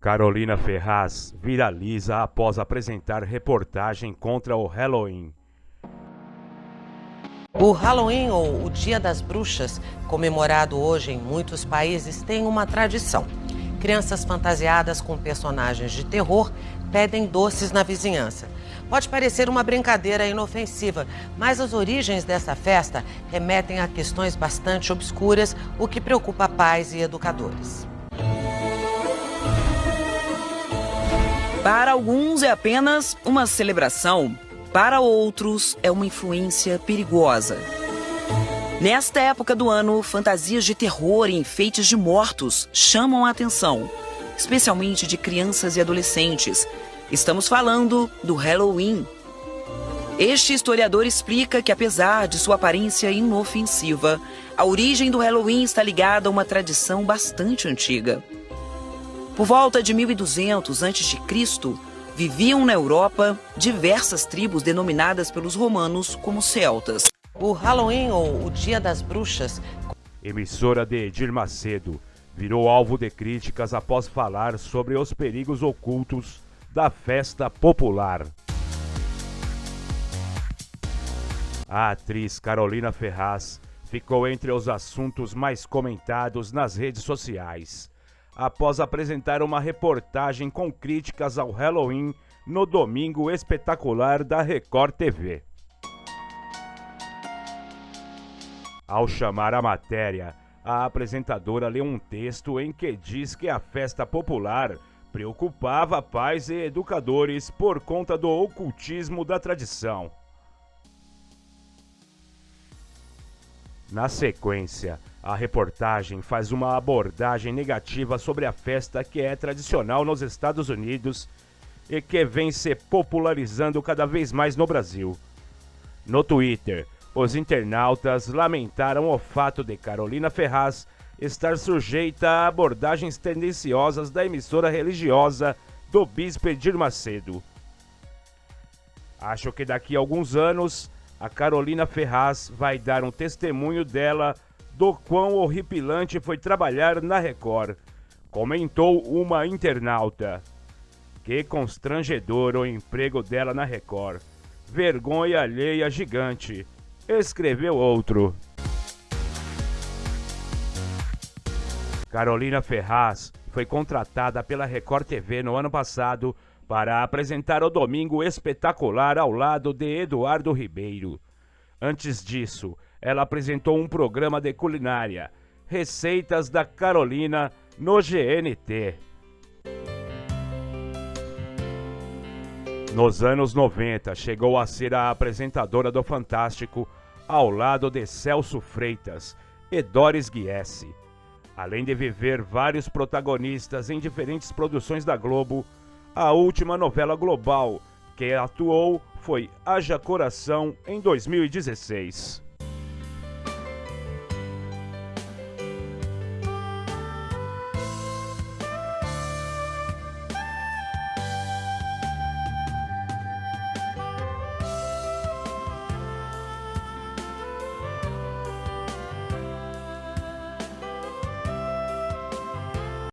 Carolina Ferraz viraliza após apresentar reportagem contra o Halloween. O Halloween, ou o Dia das Bruxas, comemorado hoje em muitos países, tem uma tradição. Crianças fantasiadas com personagens de terror pedem doces na vizinhança. Pode parecer uma brincadeira inofensiva, mas as origens dessa festa remetem a questões bastante obscuras, o que preocupa pais e educadores. Para alguns é apenas uma celebração, para outros é uma influência perigosa. Nesta época do ano, fantasias de terror e enfeites de mortos chamam a atenção, especialmente de crianças e adolescentes, Estamos falando do Halloween. Este historiador explica que, apesar de sua aparência inofensiva, a origem do Halloween está ligada a uma tradição bastante antiga. Por volta de 1200 a.C., viviam na Europa diversas tribos denominadas pelos romanos como celtas. O Halloween, ou o Dia das Bruxas, emissora de Edir Macedo, virou alvo de críticas após falar sobre os perigos ocultos da festa popular. A atriz Carolina Ferraz ficou entre os assuntos mais comentados nas redes sociais, após apresentar uma reportagem com críticas ao Halloween no Domingo Espetacular da Record TV. Ao chamar a matéria, a apresentadora leu um texto em que diz que a festa popular preocupava pais e educadores por conta do ocultismo da tradição. Na sequência, a reportagem faz uma abordagem negativa sobre a festa que é tradicional nos Estados Unidos e que vem se popularizando cada vez mais no Brasil. No Twitter, os internautas lamentaram o fato de Carolina Ferraz estar sujeita a abordagens tendenciosas da emissora religiosa do Bispo Edir Macedo. Acho que daqui a alguns anos a Carolina Ferraz vai dar um testemunho dela do quão horripilante foi trabalhar na Record, comentou uma internauta. Que constrangedor o emprego dela na Record. Vergonha alheia gigante, escreveu outro. Carolina Ferraz foi contratada pela Record TV no ano passado para apresentar o Domingo Espetacular ao lado de Eduardo Ribeiro. Antes disso, ela apresentou um programa de culinária, Receitas da Carolina, no GNT. Nos anos 90, chegou a ser a apresentadora do Fantástico ao lado de Celso Freitas e Doris Guiesse. Além de viver vários protagonistas em diferentes produções da Globo, a última novela global que atuou foi Haja Coração em 2016.